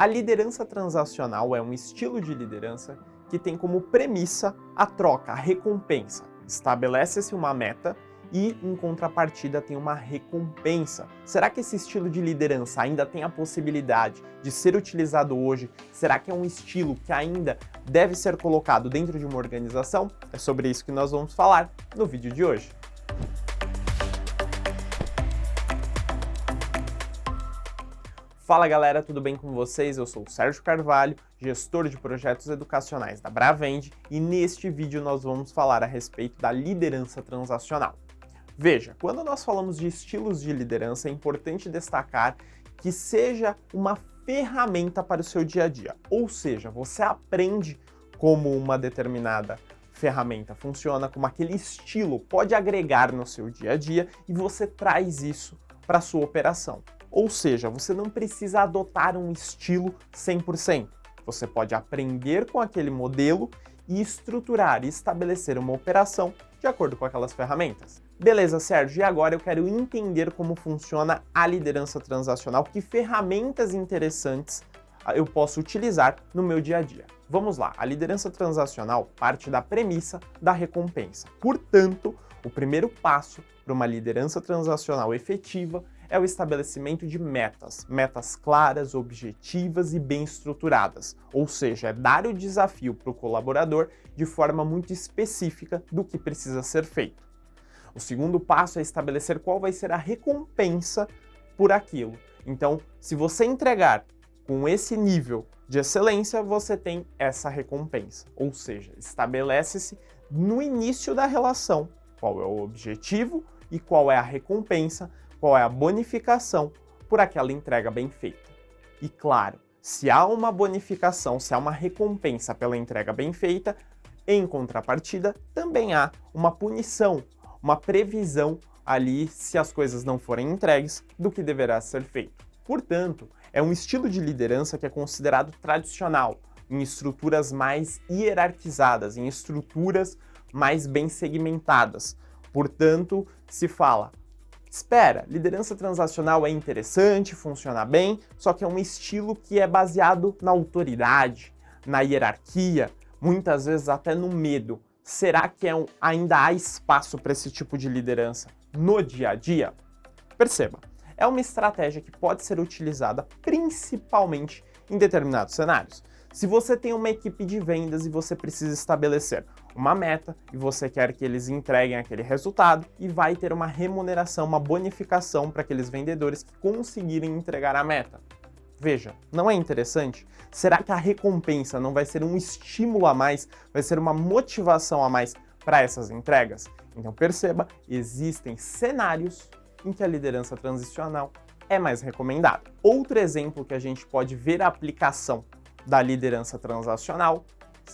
A liderança transacional é um estilo de liderança que tem como premissa a troca, a recompensa. Estabelece-se uma meta e, em contrapartida, tem uma recompensa. Será que esse estilo de liderança ainda tem a possibilidade de ser utilizado hoje? Será que é um estilo que ainda deve ser colocado dentro de uma organização? É sobre isso que nós vamos falar no vídeo de hoje. Fala galera, tudo bem com vocês? Eu sou o Sérgio Carvalho, gestor de projetos educacionais da Bravend e neste vídeo nós vamos falar a respeito da liderança transacional. Veja, quando nós falamos de estilos de liderança é importante destacar que seja uma ferramenta para o seu dia a dia, ou seja, você aprende como uma determinada ferramenta funciona, como aquele estilo pode agregar no seu dia a dia e você traz isso para a sua operação. Ou seja, você não precisa adotar um estilo 100%. Você pode aprender com aquele modelo e estruturar e estabelecer uma operação de acordo com aquelas ferramentas. Beleza, Sérgio, e agora eu quero entender como funciona a liderança transacional, que ferramentas interessantes ah, eu posso utilizar no meu dia a dia. Vamos lá, a liderança transacional parte da premissa da recompensa. Portanto, o primeiro passo para uma liderança transacional efetiva é o estabelecimento de metas, metas claras, objetivas e bem estruturadas, ou seja, é dar o desafio para o colaborador de forma muito específica do que precisa ser feito. O segundo passo é estabelecer qual vai ser a recompensa por aquilo. Então, se você entregar com esse nível de excelência, você tem essa recompensa. Ou seja, estabelece-se no início da relação qual é o objetivo e qual é a recompensa qual é a bonificação por aquela entrega bem feita. E claro, se há uma bonificação, se há uma recompensa pela entrega bem feita, em contrapartida, também há uma punição, uma previsão ali, se as coisas não forem entregues, do que deverá ser feito. Portanto, é um estilo de liderança que é considerado tradicional, em estruturas mais hierarquizadas, em estruturas mais bem segmentadas. Portanto, se fala Espera, liderança transacional é interessante, funciona bem, só que é um estilo que é baseado na autoridade, na hierarquia, muitas vezes até no medo. Será que é um, ainda há espaço para esse tipo de liderança no dia a dia? Perceba, é uma estratégia que pode ser utilizada principalmente em determinados cenários. Se você tem uma equipe de vendas e você precisa estabelecer uma meta e você quer que eles entreguem aquele resultado e vai ter uma remuneração, uma bonificação para aqueles vendedores que conseguirem entregar a meta. Veja, não é interessante? Será que a recompensa não vai ser um estímulo a mais, vai ser uma motivação a mais para essas entregas? Então perceba, existem cenários em que a liderança transicional é mais recomendada. Outro exemplo que a gente pode ver a aplicação da liderança transacional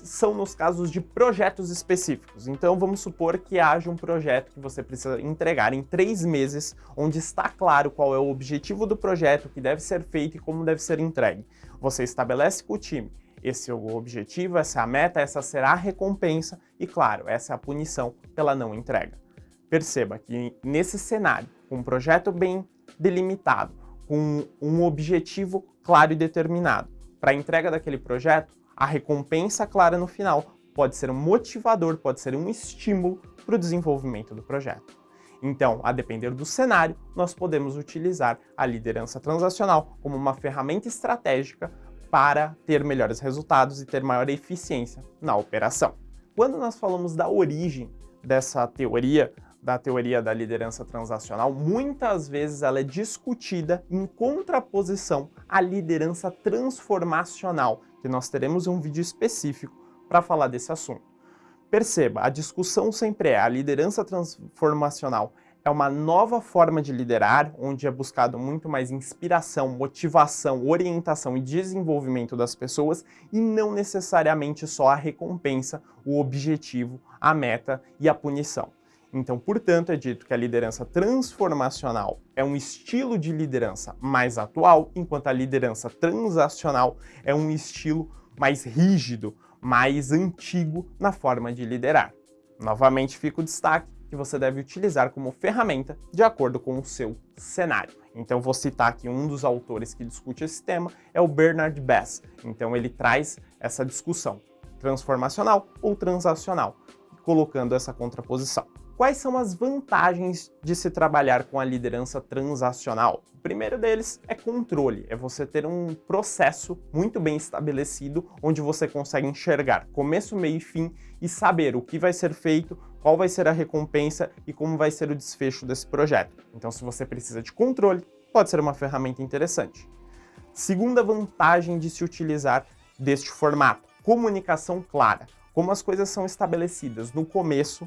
são nos casos de projetos específicos. Então vamos supor que haja um projeto que você precisa entregar em três meses, onde está claro qual é o objetivo do projeto, o que deve ser feito e como deve ser entregue. Você estabelece com o time esse é o objetivo, essa é a meta, essa será a recompensa e, claro, essa é a punição pela não entrega. Perceba que nesse cenário, com um projeto bem delimitado, com um objetivo claro e determinado, para a entrega daquele projeto, a recompensa clara no final pode ser um motivador, pode ser um estímulo para o desenvolvimento do projeto. Então, a depender do cenário, nós podemos utilizar a liderança transacional como uma ferramenta estratégica para ter melhores resultados e ter maior eficiência na operação. Quando nós falamos da origem dessa teoria, da teoria da liderança transacional, muitas vezes ela é discutida em contraposição à liderança transformacional, nós teremos um vídeo específico para falar desse assunto. Perceba, a discussão sempre é a liderança transformacional é uma nova forma de liderar, onde é buscado muito mais inspiração, motivação, orientação e desenvolvimento das pessoas e não necessariamente só a recompensa, o objetivo, a meta e a punição. Então, portanto, é dito que a liderança transformacional é um estilo de liderança mais atual, enquanto a liderança transacional é um estilo mais rígido, mais antigo na forma de liderar. Novamente fica o destaque que você deve utilizar como ferramenta de acordo com o seu cenário. Então vou citar aqui um dos autores que discute esse tema, é o Bernard Bass. Então ele traz essa discussão, transformacional ou transacional, colocando essa contraposição. Quais são as vantagens de se trabalhar com a liderança transacional? O primeiro deles é controle, é você ter um processo muito bem estabelecido, onde você consegue enxergar começo, meio e fim e saber o que vai ser feito, qual vai ser a recompensa e como vai ser o desfecho desse projeto. Então, se você precisa de controle, pode ser uma ferramenta interessante. Segunda vantagem de se utilizar deste formato, comunicação clara. Como as coisas são estabelecidas no começo,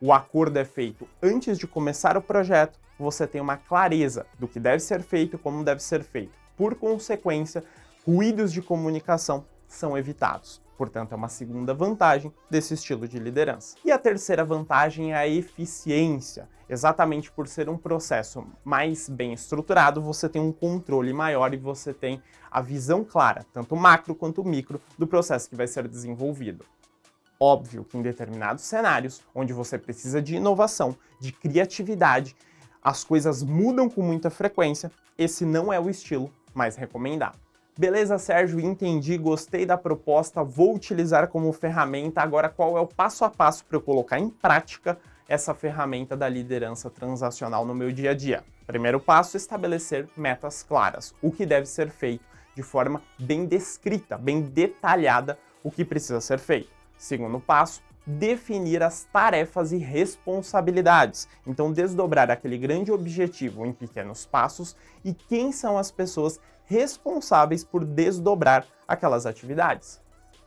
o acordo é feito antes de começar o projeto, você tem uma clareza do que deve ser feito e como deve ser feito. Por consequência, ruídos de comunicação são evitados. Portanto, é uma segunda vantagem desse estilo de liderança. E a terceira vantagem é a eficiência. Exatamente por ser um processo mais bem estruturado, você tem um controle maior e você tem a visão clara, tanto macro quanto micro, do processo que vai ser desenvolvido. Óbvio que em determinados cenários, onde você precisa de inovação, de criatividade, as coisas mudam com muita frequência, esse não é o estilo mais recomendado. Beleza, Sérgio, entendi, gostei da proposta, vou utilizar como ferramenta. Agora, qual é o passo a passo para eu colocar em prática essa ferramenta da liderança transacional no meu dia a dia? Primeiro passo, estabelecer metas claras, o que deve ser feito de forma bem descrita, bem detalhada o que precisa ser feito. Segundo passo, definir as tarefas e responsabilidades. Então, desdobrar aquele grande objetivo em pequenos passos e quem são as pessoas responsáveis por desdobrar aquelas atividades.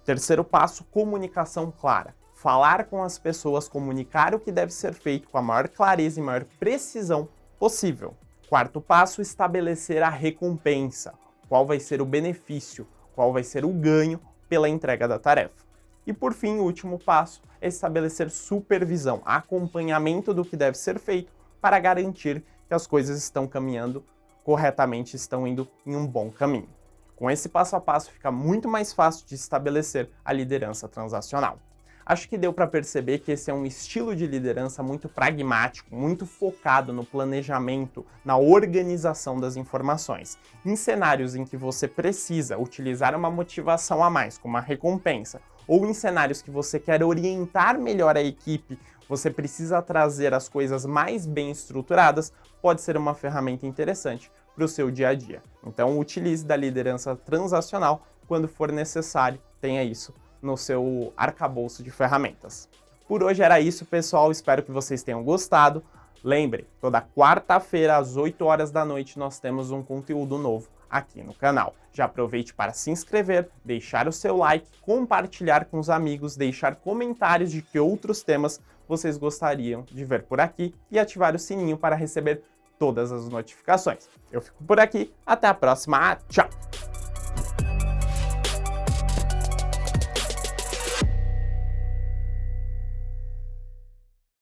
Terceiro passo, comunicação clara. Falar com as pessoas, comunicar o que deve ser feito com a maior clareza e maior precisão possível. Quarto passo, estabelecer a recompensa. Qual vai ser o benefício, qual vai ser o ganho pela entrega da tarefa. E por fim, o último passo é estabelecer supervisão, acompanhamento do que deve ser feito para garantir que as coisas estão caminhando corretamente, estão indo em um bom caminho. Com esse passo a passo fica muito mais fácil de estabelecer a liderança transacional. Acho que deu para perceber que esse é um estilo de liderança muito pragmático, muito focado no planejamento, na organização das informações. Em cenários em que você precisa utilizar uma motivação a mais, como uma recompensa, ou em cenários que você quer orientar melhor a equipe, você precisa trazer as coisas mais bem estruturadas, pode ser uma ferramenta interessante para o seu dia a dia. Então utilize da liderança transacional quando for necessário, tenha isso no seu arcabouço de ferramentas. Por hoje era isso, pessoal, espero que vocês tenham gostado. Lembre, toda quarta-feira às 8 horas da noite nós temos um conteúdo novo aqui no canal. Já aproveite para se inscrever, deixar o seu like, compartilhar com os amigos, deixar comentários de que outros temas vocês gostariam de ver por aqui e ativar o sininho para receber todas as notificações. Eu fico por aqui, até a próxima, tchau!